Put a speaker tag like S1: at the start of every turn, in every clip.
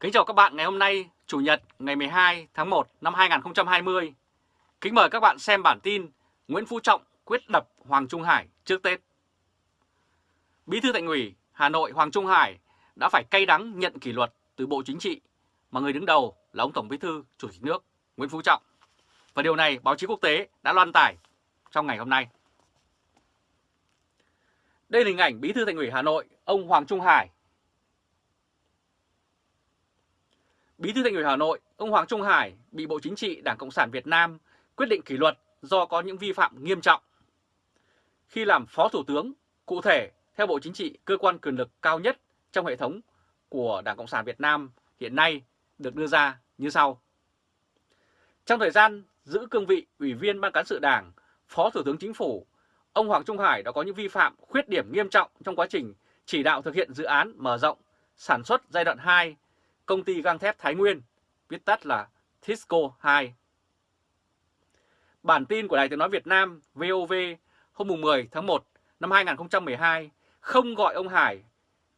S1: Kính chào các bạn ngày hôm nay, Chủ nhật ngày 12 tháng 1 năm 2020. Kính mời các bạn xem bản tin Nguyễn Phú Trọng quyết đập Hoàng Trung Hải trước Tết. Bí thư Thành ủy Hà Nội Hoàng Trung Hải đã phải cay đắng nhận kỷ luật từ Bộ Chính trị mà người đứng đầu là ông Tổng Bí thư Chủ tịch nước Nguyễn Phú Trọng. Và điều này báo chí quốc tế đã loan tải trong ngày hôm nay. Đây là hình ảnh Bí thư Thành ủy Hà Nội, ông Hoàng Trung Hải Bí thư Thành ủy Hà Nội, ông Hoàng Trung Hải bị Bộ Chính trị Đảng Cộng sản Việt Nam quyết định kỷ luật do có những vi phạm nghiêm trọng. Khi làm Phó Thủ tướng, cụ thể theo Bộ Chính trị, cơ quan quyền lực cao nhất trong hệ thống của Đảng Cộng sản Việt Nam hiện nay được đưa ra như sau. Trong thời gian giữ cương vị Ủy viên Ban Cán sự Đảng, Phó Thủ tướng Chính phủ, ông Hoàng Trung Hải đã có những vi phạm khuyết điểm nghiêm trọng trong quá trình chỉ đạo thực hiện dự án mở rộng sản xuất giai đoạn 2 công ty gang thép Thái Nguyên, viết tắt là Tisco 2. Bản tin của Đài tiếng nói Việt Nam VOV hôm 10 tháng 1 năm 2012 không gọi ông Hải,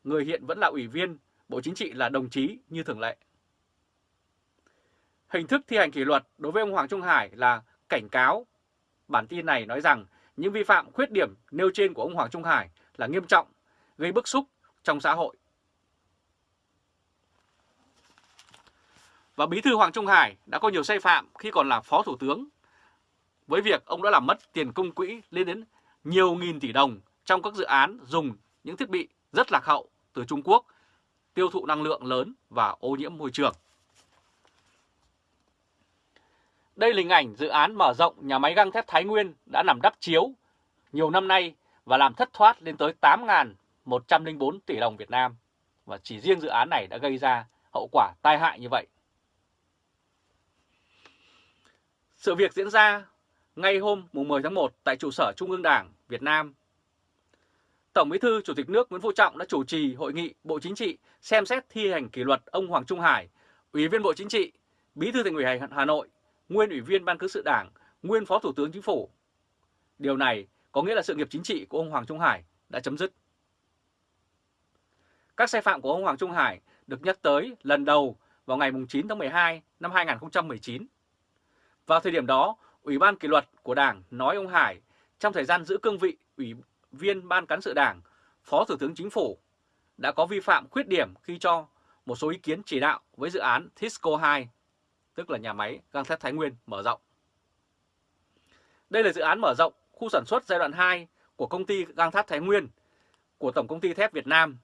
S1: người hiện vẫn là ủy viên Bộ Chính trị là đồng chí như thường lệ. Hình thức thi hành kỷ luật đối với ông Hoàng Trung Hải là cảnh cáo. Bản tin này nói rằng những vi phạm khuyết điểm nêu trên của ông Hoàng Trung Hải là nghiêm trọng, gây bức xúc trong xã hội Và Bí thư Hoàng Trung Hải đã có nhiều sai phạm khi còn là Phó Thủ tướng với việc ông đã làm mất tiền công quỹ lên đến nhiều nghìn tỷ đồng trong các dự án dùng những thiết bị rất lạc hậu từ Trung Quốc, tiêu thụ năng lượng lớn và ô nhiễm môi trường. Đây là hình ảnh dự án mở rộng nhà máy găng thép Thái Nguyên đã nằm đắp chiếu nhiều năm nay và làm thất thoát lên tới 8.104 tỷ đồng Việt Nam. Và chỉ riêng dự án này đã gây ra hậu quả tai hại như vậy. Sự việc diễn ra ngay hôm 10 tháng 1 tại trụ sở Trung ương Đảng Việt Nam. Tổng Bí thư Chủ tịch nước Nguyễn Phú Trọng đã chủ trì hội nghị Bộ Chính trị xem xét thi hành kỷ luật ông Hoàng Trung Hải, Ủy viên Bộ Chính trị, Bí thư Thành ủy Hà Nội, nguyên Ủy viên Ban Cán sự Đảng, nguyên Phó Thủ tướng Chính phủ. Điều này có nghĩa là sự nghiệp chính trị của ông Hoàng Trung Hải đã chấm dứt. Các sai phạm của ông Hoàng Trung Hải được nhắc tới lần đầu vào ngày 9 tháng 12 năm 2019 vào thời điểm đó, Ủy ban kỷ luật của Đảng nói ông Hải trong thời gian giữ cương vị Ủy viên Ban Cán sự Đảng, Phó Thủ tướng Chính phủ đã có vi phạm khuyết điểm khi cho một số ý kiến chỉ đạo với dự án Tisco 2, tức là nhà máy gang thép Thái Nguyên mở rộng. Đây là dự án mở rộng khu sản xuất giai đoạn 2 của công ty gang thép Thái Nguyên của Tổng công ty thép Việt Nam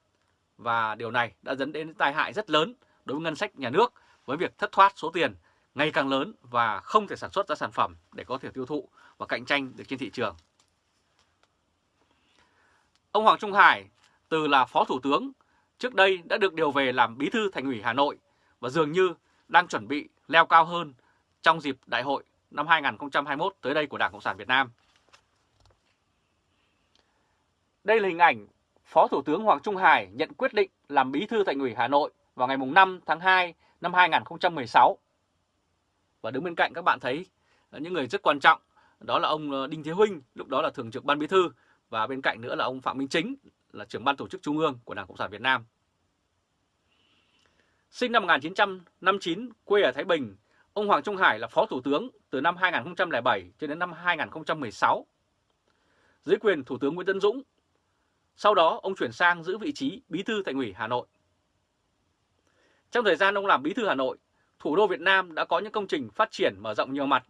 S1: và điều này đã dẫn đến tai hại rất lớn đối với ngân sách nhà nước với việc thất thoát số tiền ngày càng lớn và không thể sản xuất ra sản phẩm để có thể tiêu thụ và cạnh tranh được trên thị trường. Ông Hoàng Trung Hải, từ là Phó Thủ tướng, trước đây đã được điều về làm Bí thư Thành ủy Hà Nội và dường như đang chuẩn bị leo cao hơn trong dịp đại hội năm 2021 tới đây của Đảng Cộng sản Việt Nam. Đây là hình ảnh Phó Thủ tướng Hoàng Trung Hải nhận quyết định làm Bí thư Thành ủy Hà Nội vào ngày 5 tháng 2 năm 2016 và đứng bên cạnh các bạn thấy ờ, những người rất quan trọng, đó là ông ờ, Đinh Thế Huynh, lúc đó là thường trực ban bí thư, và bên cạnh nữa là ông Phạm Minh Chính, là trưởng ban tổ chức trung ương của Đảng Cộng sản Việt Nam. Sinh năm 1959, quê ở Thái Bình, ông Hoàng Trung Hải là phó thủ tướng từ năm 2007 cho đến năm 2016. Dưới quyền Thủ tướng Nguyễn Tân Dũng, sau đó ông chuyển sang giữ vị trí bí thư thành ủy Hà Nội. Trong thời gian ông làm bí thư Hà Nội, thủ đô Việt Nam đã có những công trình phát triển mở rộng nhiều mặt.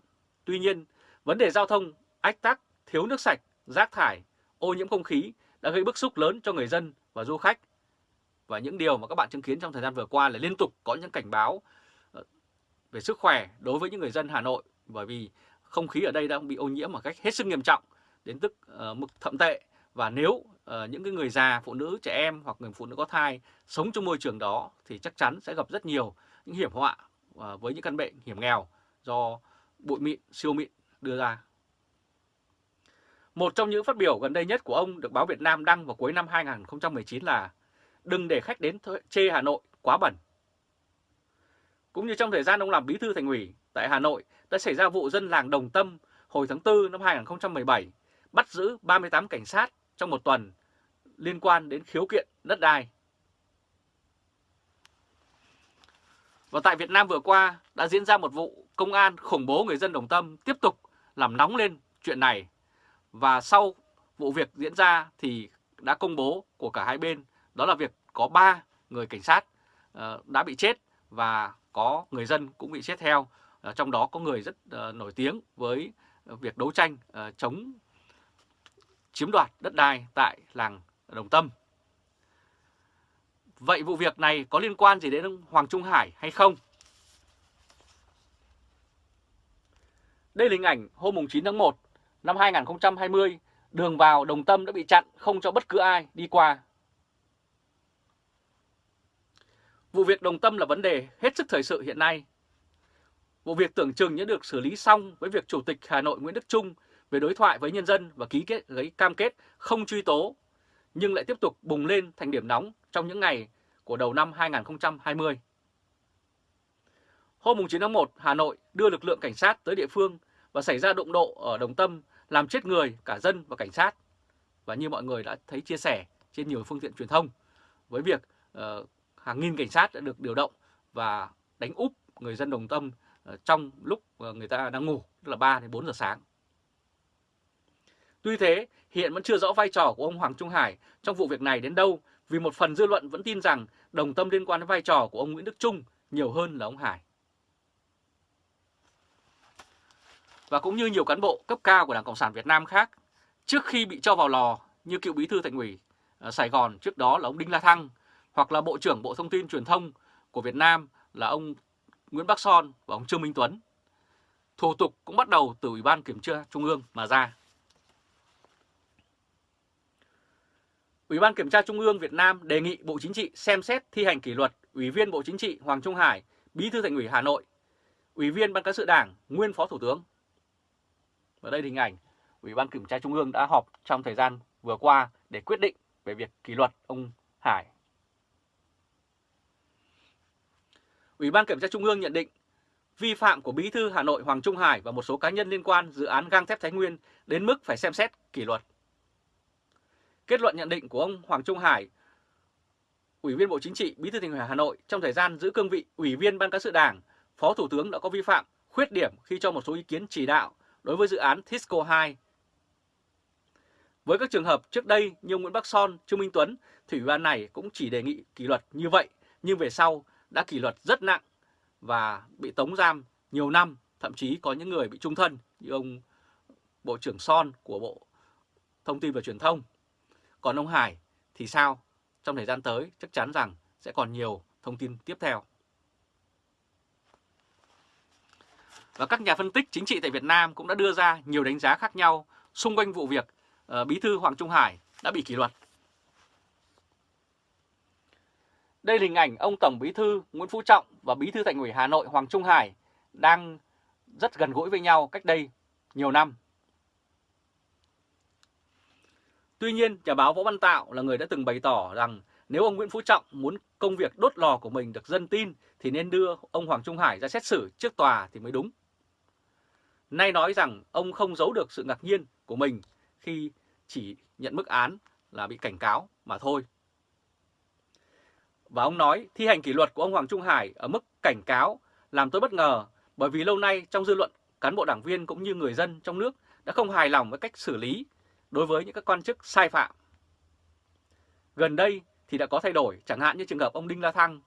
S1: Tuy nhiên, vấn đề giao thông, ách tắc, thiếu nước sạch, rác thải, ô nhiễm không khí đã gây bức xúc lớn cho người dân và du khách. Và những điều mà các bạn chứng kiến trong thời gian vừa qua là liên tục có những cảnh báo ờ, về sức khỏe đối với những người dân Hà Nội bởi vì không khí ở đây đang bị ô nhiễm một cách hết sức nghiêm trọng đến tức ờ, uh, mực thậm tệ và nếu uh, những cái người già, phụ nữ, trẻ em hoặc người phụ nữ có thai sống trong môi trường đó thì chắc chắn sẽ gặp rất nhiều những hiểm họa Ờ, với những căn bệnh hiểm nghèo do bụi mịn, siêu mịn đưa ra. Một trong những phát biểu gần đây nhất của ông được báo Việt Nam đăng vào cuối năm 2019 là đừng để khách đến chê Hà Nội quá bẩn. Cũng như trong thời gian ông làm bí thư thành ủy tại Hà Nội đã xảy ra vụ dân làng Đồng Tâm hồi tháng 4 năm 2017 bắt giữ 38 cảnh sát trong một tuần liên quan đến khiếu kiện đất đai. Và tại Việt Nam vừa qua đã diễn ra một vụ công an khủng bố người dân Đồng Tâm tiếp tục làm nóng lên chuyện này. Và sau vụ việc diễn ra thì đã công bố của cả hai bên, đó là việc có 3 người cảnh sát ờ, đã bị chết và có người dân cũng bị chết theo. Ờ, trong đó có người rất ờ, nổi tiếng với việc đấu tranh chống chiếm đoạt đất đai tại làng Đồng Tâm. Vậy vụ việc này có liên quan gì đến ông Hoàng Trung Hải hay không? Đây là hình ảnh hôm 9 tháng 1 năm 2020, đường vào Đồng Tâm đã bị chặn không cho bất cứ ai đi qua. Vụ việc Đồng Tâm là vấn đề hết sức thời sự hiện nay. Vụ việc tưởng chừng đã được xử lý xong với việc Chủ tịch Hà Nội Nguyễn Đức Trung về đối thoại với nhân dân và ký kết giấy cam kết không truy tố, nhưng lại tiếp tục bùng lên thành điểm nóng trong những ngày của đầu năm 2020. Hôm 9 tháng 1, Hà Nội đưa lực lượng cảnh sát tới địa phương và xảy ra đụng độ ở Đồng Tâm làm chết người, cả dân và cảnh sát. Và như mọi người đã thấy chia sẻ trên nhiều phương tiện truyền thông với việc uh, hàng nghìn cảnh sát đã được điều động và đánh úp người dân Đồng Tâm uh, trong lúc uh, người ta đang ngủ, tức là 3 đến 4 giờ sáng. Tuy thế, hiện vẫn chưa rõ vai trò của ông Hoàng Trung Hải trong vụ việc này đến đâu vì một phần dư luận vẫn tin rằng đồng tâm liên quan đến vai trò của ông Nguyễn Đức Trung nhiều hơn là ông Hải. Và cũng như nhiều cán bộ cấp cao của Đảng Cộng sản Việt Nam khác, trước khi bị cho vào lò như cựu bí thư thành ủy ờ, Sài Gòn trước đó là ông Đinh La Thăng, hoặc là Bộ trưởng Bộ Thông tin Truyền thông của Việt Nam là ông Nguyễn Bắc Son và ông Trương Minh Tuấn. Thủ tục cũng bắt đầu từ Ủy ban Kiểm tra Trung ương mà ra. Ủy ban Kiểm tra Trung ương Việt Nam đề nghị Bộ Chính trị xem xét thi hành kỷ luật Ủy viên Bộ Chính trị Hoàng Trung Hải, Bí thư Thành ủy Hà Nội, Ủy viên Ban cán sự Đảng, nguyên Phó Thủ tướng. Và đây là hình ảnh Ủy ban Kiểm tra Trung ương đã họp trong thời gian vừa qua để quyết định về việc kỷ luật ông Hải. Ủy ban Kiểm tra Trung ương nhận định vi phạm của Bí thư Hà Nội Hoàng Trung Hải và một số cá nhân liên quan dự án gang thép Thái Nguyên đến mức phải xem xét kỷ luật. Kết luận nhận định của ông Hoàng Trung Hải, Ủy viên Bộ Chính trị, Bí thư Thành ủy Hà Nội trong thời gian giữ cương vị Ủy viên Ban cán sự Đảng, Phó Thủ tướng đã có vi phạm, khuyết điểm khi cho một số ý kiến chỉ đạo đối với dự án Tisco 2. Với các trường hợp trước đây như Nguyễn Bắc Son, Trương Minh Tuấn, thì Ủy ban này cũng chỉ đề nghị kỷ luật như vậy, nhưng về sau đã kỷ luật rất nặng và bị tống giam nhiều năm, thậm chí có những người bị trung thân như ông Bộ trưởng Son của Bộ Thông tin và Truyền thông còn ông Hải thì sao? Trong thời gian tới chắc chắn rằng sẽ còn nhiều thông tin tiếp theo. Và các nhà phân tích chính trị tại Việt Nam cũng đã đưa ra nhiều đánh giá khác nhau xung quanh vụ việc uh, Bí thư Hoàng Trung Hải đã bị kỷ luật. Đây là hình ảnh ông Tổng Bí thư Nguyễn Phú Trọng và Bí thư Thành ủy Hà Nội Hoàng Trung Hải đang rất gần gũi với nhau cách đây nhiều năm. Tuy nhiên, nhà báo Võ Văn Tạo là người đã từng bày tỏ rằng nếu ông Nguyễn Phú Trọng muốn công việc đốt lò của mình được dân tin thì nên đưa ông Hoàng Trung Hải ra xét xử trước tòa thì mới đúng. Nay nói rằng ông không giấu được sự ngạc nhiên của mình khi chỉ nhận mức án là bị cảnh cáo mà thôi. Và ông nói thi hành kỷ luật của ông Hoàng Trung Hải ở mức cảnh cáo làm tôi bất ngờ bởi vì lâu nay trong dư luận cán bộ đảng viên cũng như người dân trong nước đã không hài lòng với cách xử lý đối với những các quan chức sai phạm. Gần đây thì đã có thay đổi, chẳng hạn như trường hợp ông Đinh La Thăng,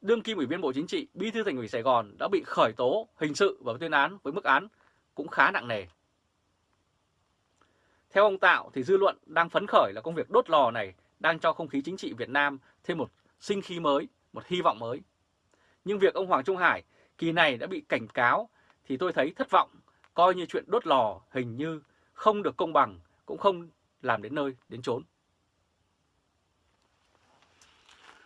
S1: đương kim ủy viên Bộ Chính trị, bí thư thành ủy Sài Gòn đã bị khởi tố hình sự và tuyên án với mức án cũng khá nặng nề. Theo ông Tạo thì dư luận đang phấn khởi là công việc đốt lò này đang cho không khí chính trị Việt Nam thêm một sinh khí mới, một hy vọng mới. Nhưng việc ông Hoàng Trung Hải kỳ này đã bị cảnh cáo thì tôi thấy thất vọng, coi như chuyện đốt lò hình như không được công bằng cũng không làm đến nơi, đến chốn.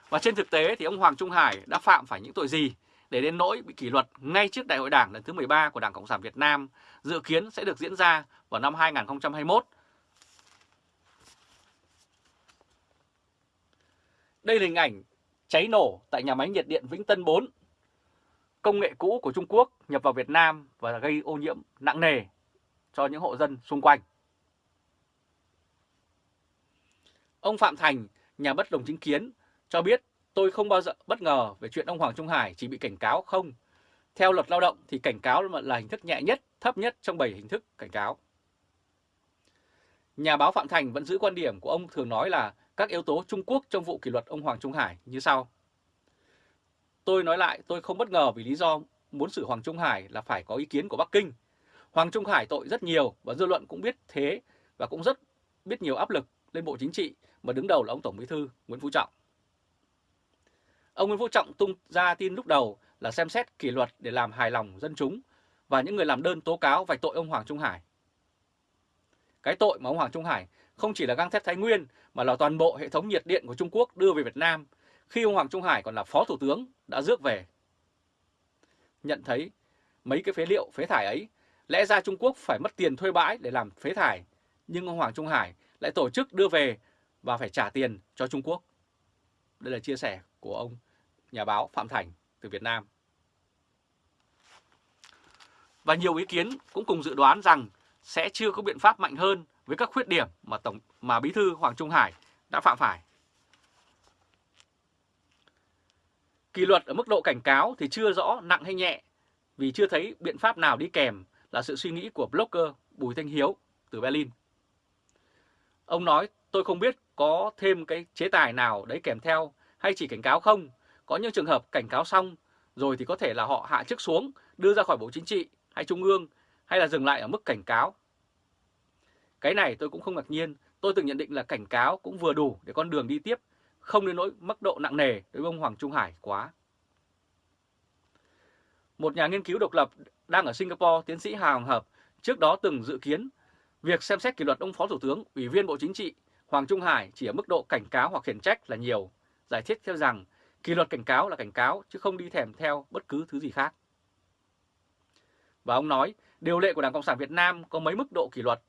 S1: Và trên thực tế thì ông Hoàng Trung Hải đã phạm phải những tội gì để đến nỗi bị kỷ luật ngay trước Đại hội Đảng lần thứ 13 của Đảng Cộng sản Việt Nam dự kiến sẽ được diễn ra vào năm 2021. Đây là hình ảnh cháy nổ tại nhà máy nhiệt điện Vĩnh Tân 4. Công nghệ cũ của Trung Quốc nhập vào Việt Nam và gây ô nhiễm nặng nề cho những hộ dân xung quanh. Ông Phạm Thành, nhà bất đồng chính kiến, cho biết tôi không bao giờ bất ngờ về chuyện ông Hoàng Trung Hải chỉ bị cảnh cáo không. Theo luật lao động thì cảnh cáo là hình thức nhẹ nhất, thấp nhất trong 7 hình thức cảnh cáo. Nhà báo Phạm Thành vẫn giữ quan điểm của ông thường nói là các yếu tố Trung Quốc trong vụ kỷ luật ông Hoàng Trung Hải như sau. Tôi nói lại tôi không bất ngờ vì lý do muốn xử Hoàng Trung Hải là phải có ý kiến của Bắc Kinh. Hoàng Trung Hải tội rất nhiều và dư luận cũng biết thế và cũng rất biết nhiều áp lực lên Bộ Chính trị mà đứng đầu là ông Tổng Bí thư Nguyễn Phú Trọng. Ông Nguyễn Phú Trọng tung ra tin lúc đầu là xem xét kỷ luật để làm hài lòng dân chúng và những người làm đơn tố cáo vạch tội ông Hoàng Trung Hải. Cái tội mà ông Hoàng Trung Hải không chỉ là găng thép Thái Nguyên mà là toàn bộ hệ thống nhiệt điện của Trung Quốc đưa về Việt Nam khi ông Hoàng Trung Hải còn là Phó Thủ tướng đã rước về. Nhận thấy mấy cái phế liệu phế thải ấy, lẽ ra Trung Quốc phải mất tiền thuê bãi để làm phế thải, nhưng ông Hoàng Trung Hải lại tổ chức đưa về và phải trả tiền cho Trung Quốc. Đây là chia sẻ của ông nhà báo Phạm Thành từ Việt Nam. Và nhiều ý kiến cũng cùng dự đoán rằng sẽ chưa có biện pháp mạnh hơn với các khuyết điểm mà tổng, mà Bí thư Hoàng Trung Hải đã phạm phải. Kỷ luật ở mức độ cảnh cáo thì chưa rõ nặng hay nhẹ, vì chưa thấy biện pháp nào đi kèm là sự suy nghĩ của blogger Bùi Thanh Hiếu từ Berlin. Ông nói, tôi không biết có thêm cái chế tài nào đấy kèm theo hay chỉ cảnh cáo không. Có những trường hợp cảnh cáo xong rồi thì có thể là họ hạ chức xuống, đưa ra khỏi Bộ Chính trị hay Trung ương hay là dừng lại ở mức cảnh cáo. Cái này tôi cũng không ngạc nhiên, tôi từng nhận định là cảnh cáo cũng vừa đủ để con đường đi tiếp, không đến nỗi mức độ nặng nề đối với ông Hoàng Trung Hải quá. Một nhà nghiên cứu độc lập đang ở Singapore, tiến sĩ Hà Hoàng Hợp, trước đó từng dự kiến việc xem xét kỷ luật ông Phó Thủ tướng, Ủy viên Bộ Chính trị Hoàng Trung Hải chỉ ở mức độ cảnh cáo hoặc khiển trách là nhiều, giải thích theo rằng kỷ luật cảnh cáo là cảnh cáo chứ không đi thèm theo bất cứ thứ gì khác. Và ông nói, điều lệ của Đảng Cộng sản Việt Nam có mấy mức độ kỷ luật.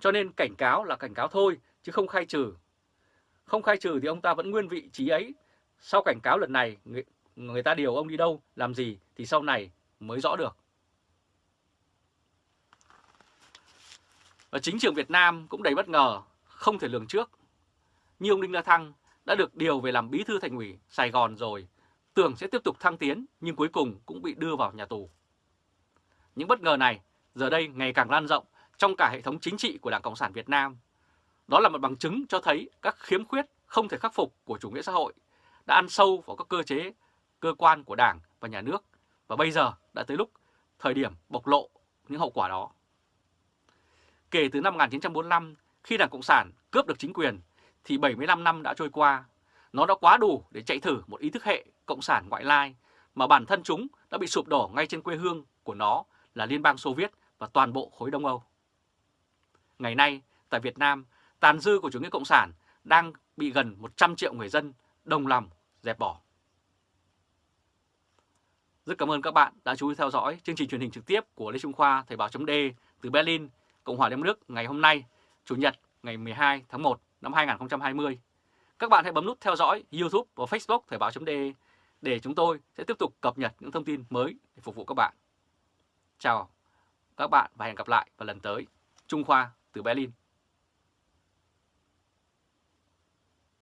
S1: Cho nên cảnh cáo là cảnh cáo thôi, chứ không khai trừ. Không khai trừ thì ông ta vẫn nguyên vị trí ấy. Sau cảnh cáo lần này, người, người ta điều ông đi đâu, làm gì thì sau này mới rõ được. Và chính trường Việt Nam cũng đầy bất ngờ, không thể lường trước. Như ông Đinh La Thăng đã được điều về làm bí thư thành ủy Sài Gòn rồi, tưởng sẽ tiếp tục thăng tiến nhưng cuối cùng cũng bị đưa vào nhà tù. Những bất ngờ này giờ đây ngày càng lan rộng trong cả hệ thống chính trị của Đảng Cộng sản Việt Nam. Đó là một bằng chứng cho thấy các khiếm khuyết không thể khắc phục của chủ nghĩa xã hội đã ăn sâu vào các cơ chế, cơ quan của Đảng và Nhà nước và bây giờ đã tới lúc thời điểm bộc lộ những hậu quả đó. Kể từ năm 1945, khi Đảng Cộng sản cướp được chính quyền, thì 75 năm đã trôi qua. Nó đã quá đủ để chạy thử một ý thức hệ Cộng sản ngoại lai mà bản thân chúng đã bị sụp đổ ngay trên quê hương của nó là Liên bang Xô Viết và toàn bộ khối Đông Âu. Ngày nay, tại Việt Nam, tàn dư của chủ nghĩa Cộng sản đang bị gần 100 triệu người dân đồng lòng dẹp bỏ. Rất cảm ơn các bạn đã chú ý theo dõi chương trình truyền hình trực tiếp của Lê Trung Khoa Thời báo chấm từ Berlin, Cộng hòa Liên nước Đức ngày hôm nay, Chủ nhật, ngày 12 tháng 1 năm 2020. Các bạn hãy bấm nút theo dõi YouTube và Facebook Thời báo.de để chúng tôi sẽ tiếp tục cập nhật những thông tin mới để phục vụ các bạn. Chào các bạn và hẹn gặp lại vào lần tới. Trung Khoa từ Berlin